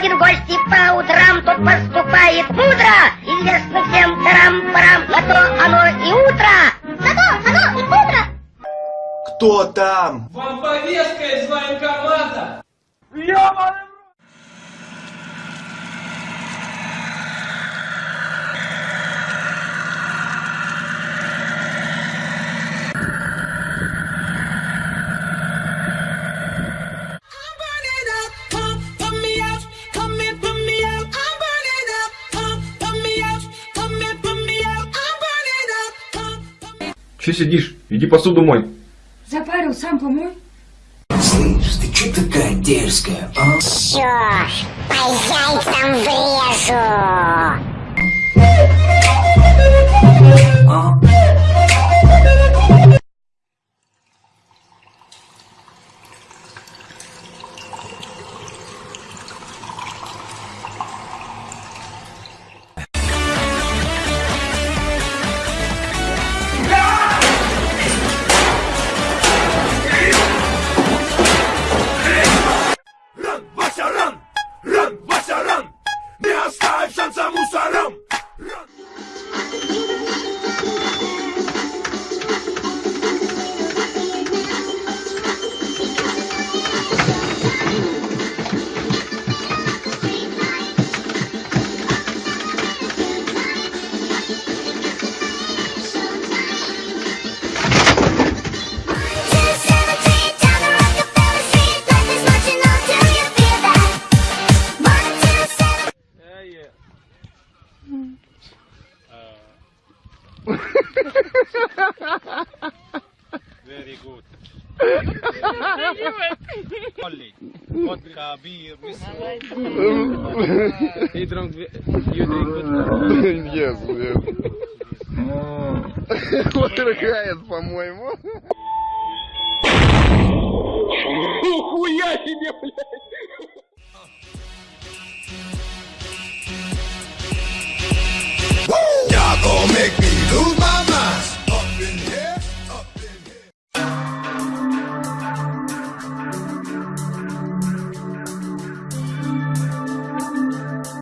приходит в гости по утрам, тот поступает мудро. Известно всем тарам-парам, на то оно и утро. На то оно и утро. Кто там? Вам повестка из военкомата! I'm Че сидишь? Иди посуду мой. Запарил, сам помой. Слышь, ты чё такая дерзкая, а? Ж, по яйцам врежу. alzamos Very good. Vodka, beer, whiskey. He drunk, you drink vodka. Yes, yes. Вот рыгает, по-моему. Нихуя себе, блядь!